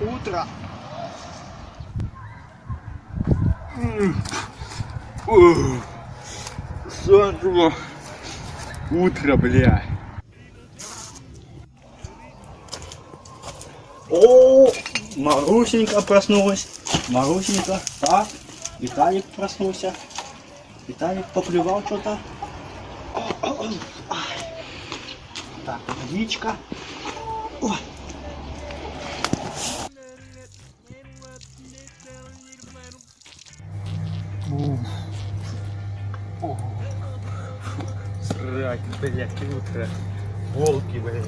утро. Ух, Саджу. Утро, бля. О, Марусенька проснулась. Марусенька. Так, Виталик проснулся. Виталик поплевал что-то. Так, водичка. Ой. Срать, блядь, утро. Волки, блядь.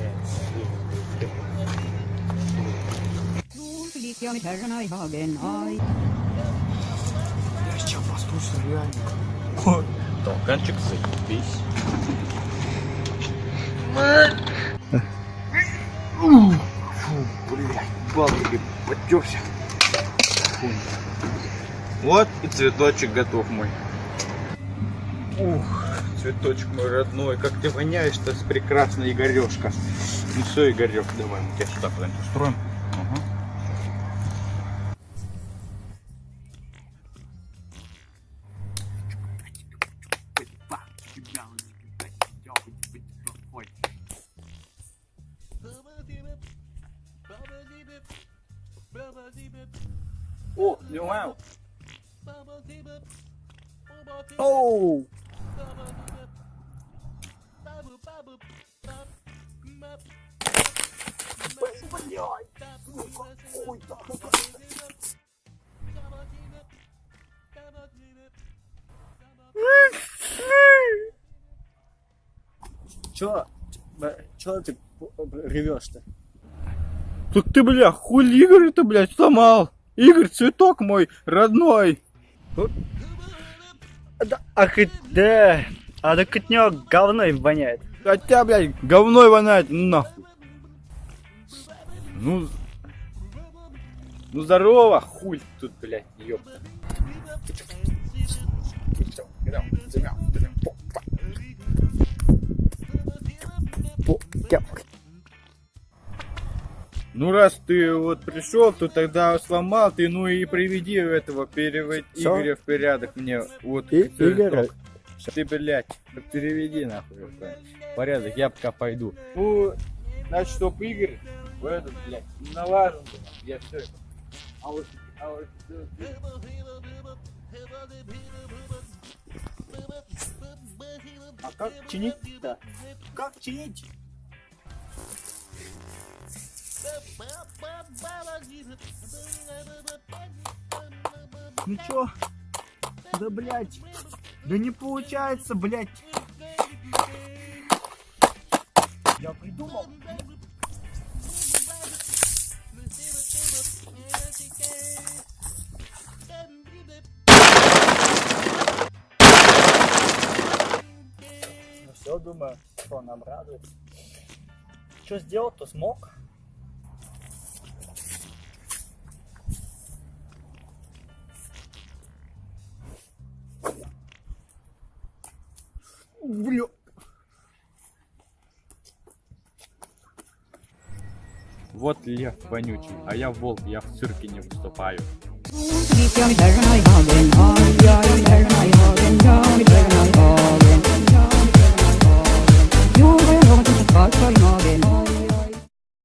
Я сейчас послушаю реально. Толканчик, заебись. Фу, блядь, балки потерся. Вот и цветочек готов мой. Ух, цветочек мой родной, как ты воняешь-то с прекрасной Игорешка. Ну все, Игорек, давай мы тебя сюда куда-нибудь устроим. Ага. О, Леуэл. Оу. Чё? Чё ты ревешь-то? Так ты, бля, хули Игорь-то, блядь, сломал? Игорь, цветок мой родной. Да, ах, да. А так от него говно им воняет. Хотя, блядь, говной воняет, нахуй. Ну, ну здорово, хуй тут, блядь, ёпта. Ну раз ты вот пришел, то тогда сломал ты, ну и приведи этого перевод? Игоря в порядок мне. Вот И-. Игоря? Ты, блядь, переведи нахуй порядок, я пока пойду. Ну, значит, чтоб Игорь в этот, блядь, налажен я все. А вот, а вот, А как чинить-то? Как чинить? Ну чё? Да блять. Да не получается, блять. Я придумал. Ну все, думаю, что нам радует. Что сделал, то смог. Бля. Вот лев вонючий, а я волк, я в цирке не выступаю.